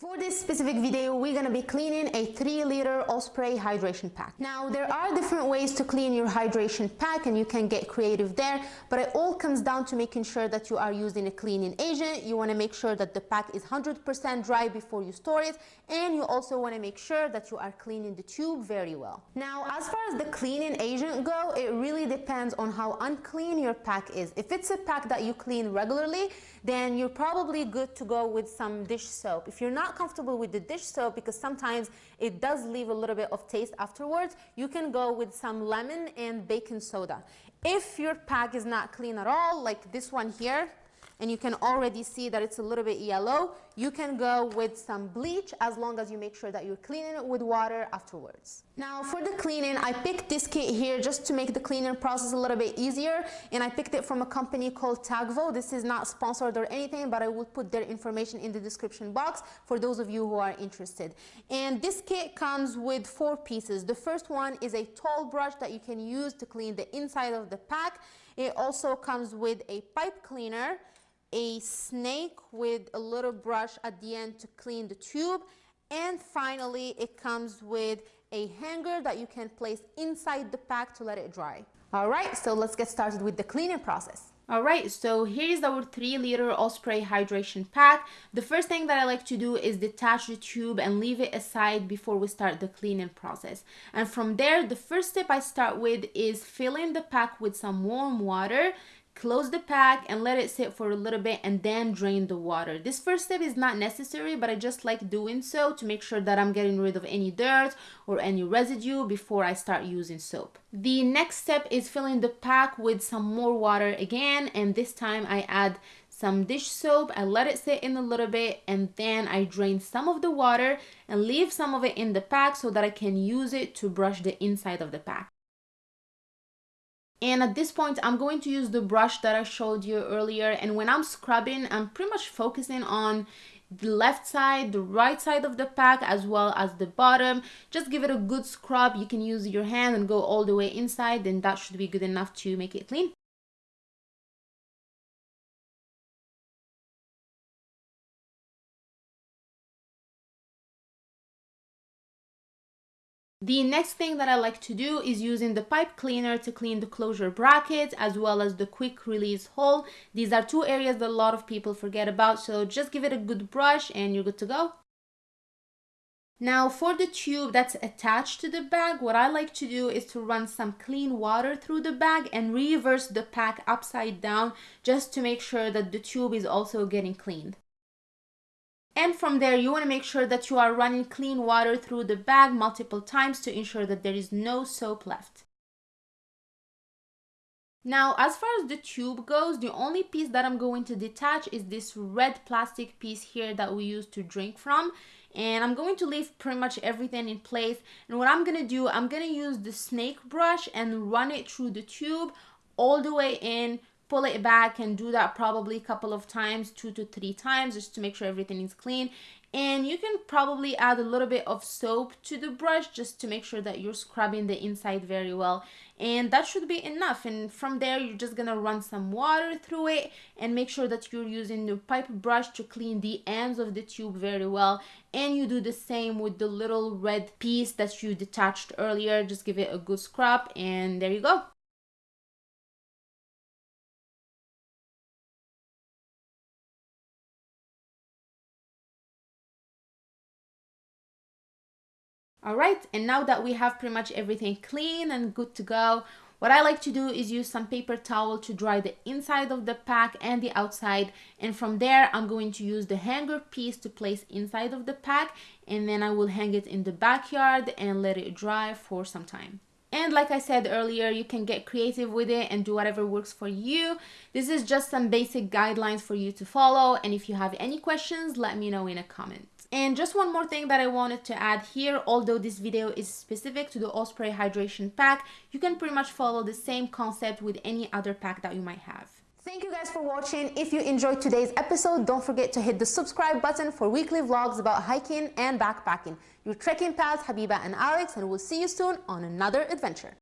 For this specific video, we're gonna be cleaning a three liter Osprey hydration pack. Now, there are different ways to clean your hydration pack and you can get creative there, but it all comes down to making sure that you are using a cleaning agent. You wanna make sure that the pack is 100% dry before you store it, and you also wanna make sure that you are cleaning the tube very well. Now, as far as the cleaning agent go, it really depends on how unclean your pack is. If it's a pack that you clean regularly, then you're probably good to go with some dish soap. If you're not comfortable with the dish soap, because sometimes it does leave a little bit of taste afterwards, you can go with some lemon and baking soda. If your pack is not clean at all, like this one here, and you can already see that it's a little bit yellow, you can go with some bleach as long as you make sure that you're cleaning it with water afterwards. Now for the cleaning, I picked this kit here just to make the cleaning process a little bit easier and I picked it from a company called Tagvo. This is not sponsored or anything, but I will put their information in the description box for those of you who are interested. And this kit comes with four pieces. The first one is a tall brush that you can use to clean the inside of the pack. It also comes with a pipe cleaner, a snake with a little brush at the end to clean the tube. And finally, it comes with a hanger that you can place inside the pack to let it dry. All right, so let's get started with the cleaning process. All right, so here's our three liter Osprey hydration pack. The first thing that I like to do is detach the tube and leave it aside before we start the cleaning process. And from there, the first step I start with is filling the pack with some warm water close the pack and let it sit for a little bit and then drain the water. This first step is not necessary but i just like doing so to make sure that i'm getting rid of any dirt or any residue before i start using soap. The next step is filling the pack with some more water again and this time i add some dish soap. I let it sit in a little bit and then i drain some of the water and leave some of it in the pack so that i can use it to brush the inside of the pack and at this point, I'm going to use the brush that I showed you earlier. And when I'm scrubbing, I'm pretty much focusing on the left side, the right side of the pack, as well as the bottom. Just give it a good scrub. You can use your hand and go all the way inside, and that should be good enough to make it clean. The next thing that I like to do is using the pipe cleaner to clean the closure brackets as well as the quick release hole. These are two areas that a lot of people forget about, so just give it a good brush and you're good to go. Now for the tube that's attached to the bag, what I like to do is to run some clean water through the bag and reverse the pack upside down just to make sure that the tube is also getting cleaned. And from there, you want to make sure that you are running clean water through the bag multiple times to ensure that there is no soap left. Now, as far as the tube goes, the only piece that I'm going to detach is this red plastic piece here that we use to drink from. And I'm going to leave pretty much everything in place. And what I'm going to do, I'm going to use the snake brush and run it through the tube all the way in pull it back and do that probably a couple of times two to three times just to make sure everything is clean. And you can probably add a little bit of soap to the brush just to make sure that you're scrubbing the inside very well. And that should be enough. And from there you're just gonna run some water through it and make sure that you're using the pipe brush to clean the ends of the tube very well. And you do the same with the little red piece that you detached earlier. Just give it a good scrub and there you go All right, and now that we have pretty much everything clean and good to go, what I like to do is use some paper towel to dry the inside of the pack and the outside. And from there, I'm going to use the hanger piece to place inside of the pack. And then I will hang it in the backyard and let it dry for some time. And like I said earlier, you can get creative with it and do whatever works for you. This is just some basic guidelines for you to follow. And if you have any questions, let me know in a comment. And just one more thing that I wanted to add here, although this video is specific to the Osprey Hydration Pack, you can pretty much follow the same concept with any other pack that you might have. Thank you guys for watching. If you enjoyed today's episode, don't forget to hit the subscribe button for weekly vlogs about hiking and backpacking. Your trekking pals, Habiba and Alex, and we'll see you soon on another adventure.